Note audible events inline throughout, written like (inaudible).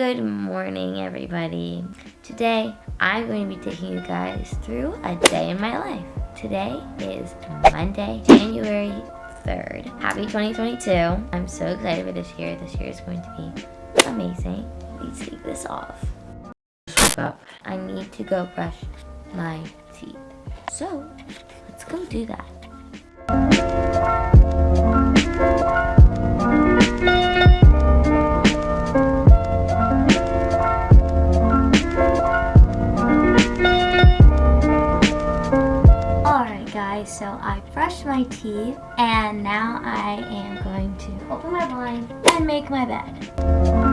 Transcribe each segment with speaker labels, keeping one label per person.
Speaker 1: Good morning, everybody. Today, I'm going to be taking you guys through a day in my life. Today is Monday, January 3rd. Happy 2022. I'm so excited for this year. This year is going to be amazing. Let's take this off. Up. I need to go brush my teeth. So, let's go do that. So I brushed my teeth and now I am going to open my blind and make my bed.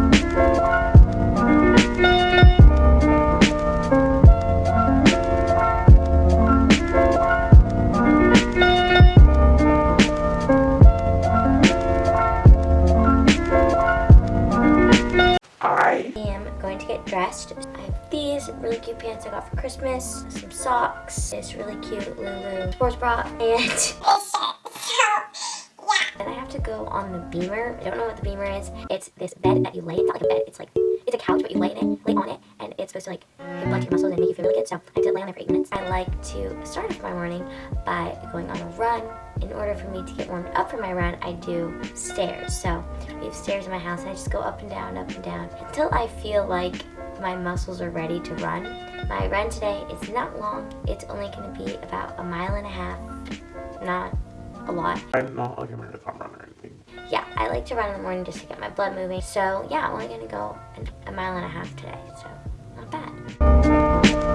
Speaker 1: I have these really cute pants I got for Christmas, some socks, this really cute Lulu sports bra, and (laughs) and I have to go on the Beamer. I don't know what the Beamer is. It's this bed that you lay. It's not like a bed. It's like it's a couch, but you lay in it, lay on it, and it's supposed to like to your muscles and make you feel really good. So I to lay on there for eight minutes. I like to start off my morning by going on a run. In order for me to get warmed up for my run, I do stairs. So we have stairs in my house. And I just go up and down, up and down until I feel like my muscles are ready to run. My run today is not long. It's only going to be about a mile and a half. Not a lot.
Speaker 2: I'm not like a marathon runner or anything.
Speaker 1: Yeah, I like to run in the morning just to get my blood moving. So yeah, I'm only going to go a mile and a half today. So not bad.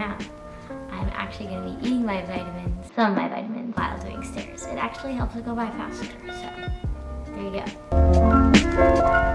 Speaker 1: Actually going to be eating my vitamins, some of my vitamins, while doing stairs. It actually helps it go by faster, so there you go.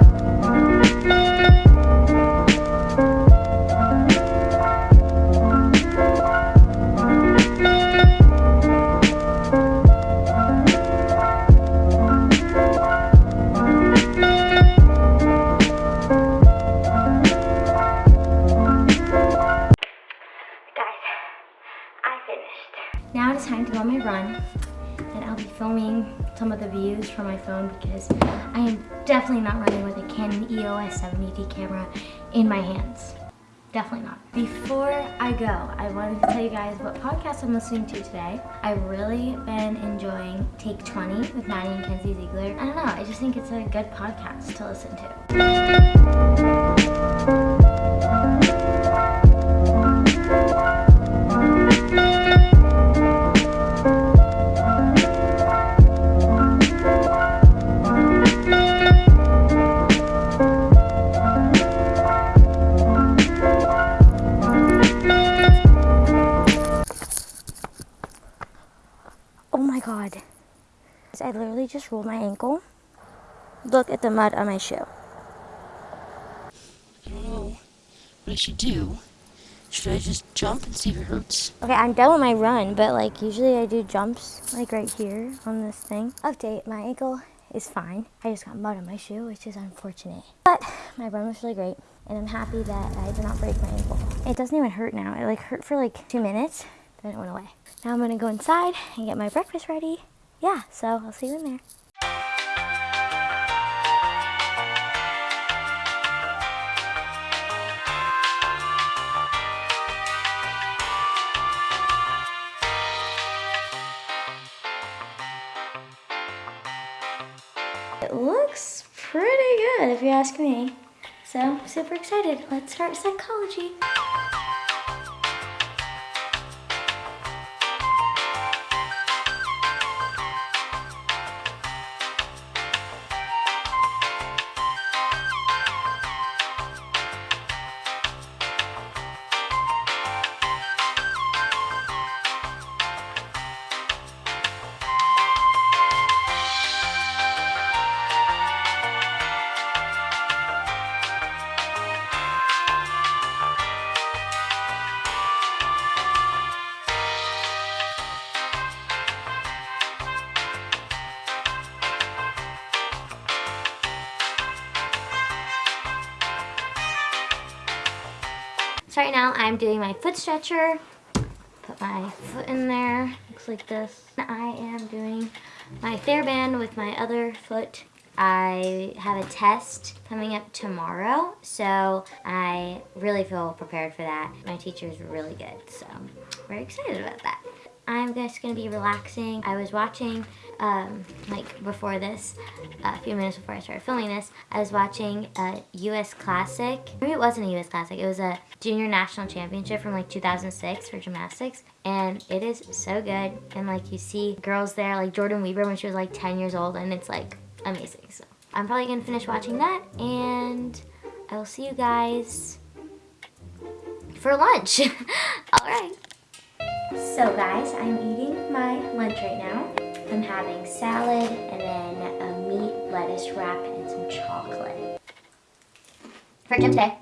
Speaker 1: Some of the views from my phone because I am definitely not running with a Canon EOS 70D camera in my hands. Definitely not. Before I go, I wanted to tell you guys what podcast I'm listening to today. I've really been enjoying Take 20 with Maddie and Kenzie Ziegler. I don't know, I just think it's a good podcast to listen to. I literally just rolled my ankle. Look at the mud on my shoe.
Speaker 3: I don't know what I should do. Should I just jump and see if it hurts?
Speaker 1: Okay, I'm done with my run, but like usually I do jumps like right here on this thing. Update, my ankle is fine. I just got mud on my shoe, which is unfortunate. But my run was really great, and I'm happy that I did not break my ankle. It doesn't even hurt now. It like hurt for like two minutes, then it went away. Now I'm gonna go inside and get my breakfast ready yeah, so I'll see you in there. It looks pretty good if you ask me. So, super excited. Let's start psychology. So right now I'm doing my foot stretcher. Put my foot in there, looks like this. I am doing my TheraBand with my other foot. I have a test coming up tomorrow, so I really feel prepared for that. My teacher is really good, so I'm very excited about that. I'm just gonna be relaxing. I was watching, um, like before this, a few minutes before I started filming this, I was watching a US Classic. Maybe it wasn't a US Classic, it was a junior national championship from like 2006 for gymnastics. And it is so good. And like you see girls there, like Jordyn Wieber when she was like 10 years old, and it's like amazing. So I'm probably gonna finish watching that, and I will see you guys for lunch. (laughs) All right. So guys, I'm eating my lunch right now. I'm having salad and then a meat lettuce wrap and some chocolate. For gym today,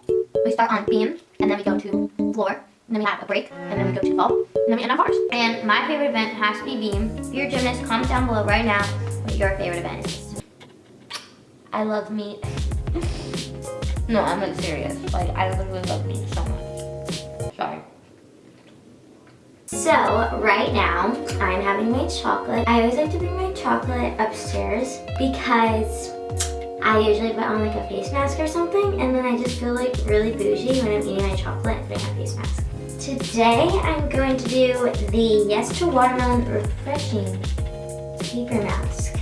Speaker 1: we start on beam and then we go to floor and then we have a break and then we go to vault and then we end on bars. And my favorite event has to be beam. If you're a gymnast, comment down below right now what your favorite event is. I love meat. (laughs) no, I'm like serious. Like I literally love meat so much. Sorry. So, right now, I'm having my chocolate. I always like to bring my chocolate upstairs because I usually put on like a face mask or something and then I just feel like really bougie when I'm eating my chocolate and putting on a face mask. Today, I'm going to do the Yes to Watermelon Refreshing Paper Mask.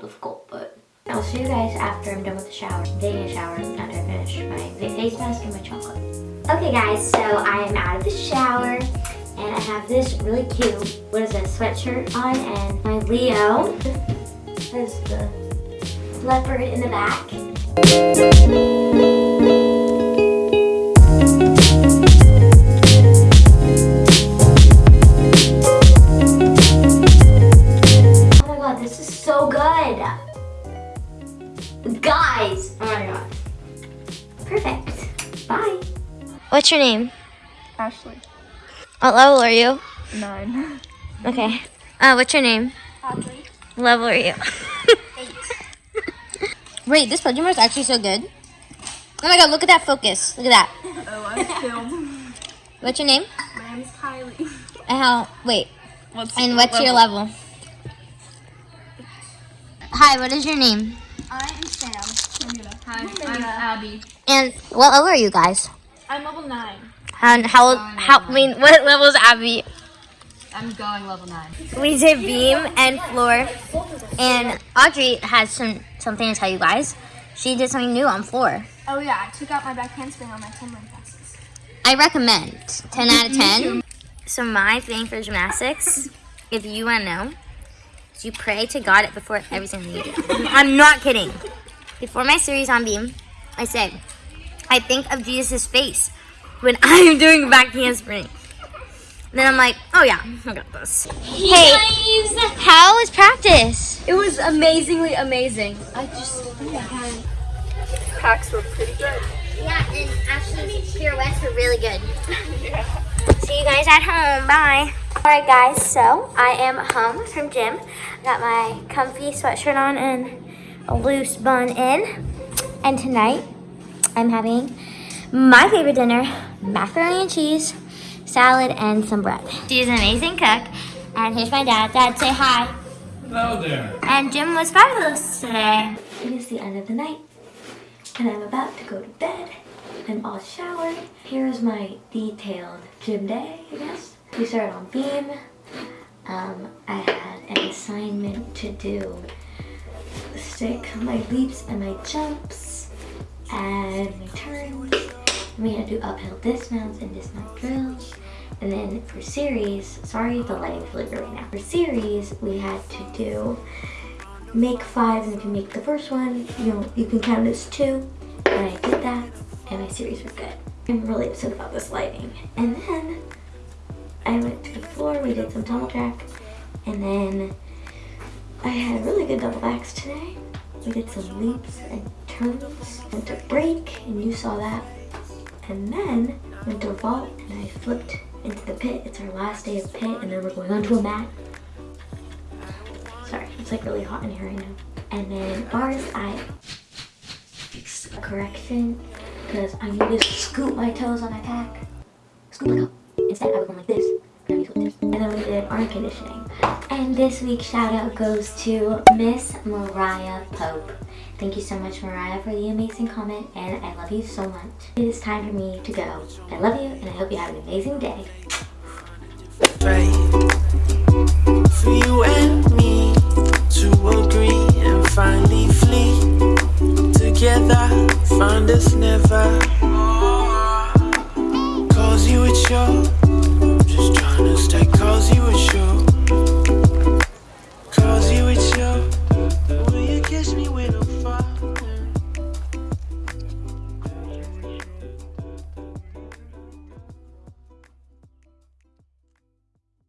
Speaker 1: Difficult, but I'll see you guys after I'm done with the shower. Taking a shower after I finish my face mask and my chocolate. Okay guys, so I am out of the shower and I have this really cute, what is it, sweatshirt on and my Leo (laughs) There's the leopard in the back. What's your name?
Speaker 4: Ashley.
Speaker 1: What level are you?
Speaker 4: Nine. (laughs)
Speaker 1: Okay. Uh, what's your name?
Speaker 4: Audrey.
Speaker 1: What level are you? Eight. (laughs) Wait, this Pokemon is actually so good. Oh my god, look at that focus. Look at that. (laughs)
Speaker 4: Oh, I film.
Speaker 1: What's your name?
Speaker 4: My name's Kylie.
Speaker 1: And how, wait,
Speaker 4: What's
Speaker 1: and what's your level? Hi, what is your name?
Speaker 4: I'm Sam. Hi, I'm Abby.
Speaker 1: And what level are you guys?
Speaker 4: I'm level nine.
Speaker 1: And how, old- how, I mean, what level is Abby?
Speaker 4: I'm going level nine.
Speaker 1: We did beam and floor, and Audrey has some something to tell you guys. She did something new on floor.
Speaker 4: Oh yeah, I took out my back handspring on my 10 run passes.
Speaker 1: I recommend 10 out of (laughs) 10. So my thing for gymnastics, if you want to know, is you pray to God before every single thing you do. (laughs) I'm not kidding. Before my series on beam, I say, I think of Jesus' face when (laughs) I'm doing back handspring. Then I'm like, oh yeah, I got this. Hey, how was practice?
Speaker 5: It was amazingly amazing. I just, oh
Speaker 4: Packs were pretty good.
Speaker 1: Yeah, and actually, pirouettes were really good. (laughs) See you guys at home. Bye. Alright, guys, so I am home from gym. I got my comfy sweatshirt on and a loose bun in. And tonight, I'm having my favorite dinner macaroni and cheese, salad, and some bread. She's an amazing cook. And here's my dad. Dad, say hi.
Speaker 2: Hello there.
Speaker 1: And gym was fabulous today. It is the end of the night, and I'm about to go to bed. I'm all showered. Here's my detailed gym day, I guess. We started on beam. Um, I had an assignment to do stick my leaps and my jumps and my turns. Had to do uphill dismounts and dismount drills. And then for series, sorry the lighting's really right now. For series, we had to do make five, and if you make the first one, you know, you can count as two. And I did that, and my series were good. I'm really upset about this lighting. And then I went to the floor, we did some tumble track, and then I had a really good double backs today. We did some leaps and went to break, and you saw that. And then went to vault, and I flipped into the pit. It's our last day of pit, and then we're going onto a mat. Sorry, it's like really hot in here right now. And then bars, I correction because I need to scoop my toes on my pack. Scoop like up. Instead, I was going like this. And then we did arm conditioning. And this week's shout out goes to Miss Mariah Pope. Thank you so much, Mariah, for the amazing comment, and I love you so much. It is time for me to go. I love you, and I hope you have an amazing day.
Speaker 6: never. Cause you, it's your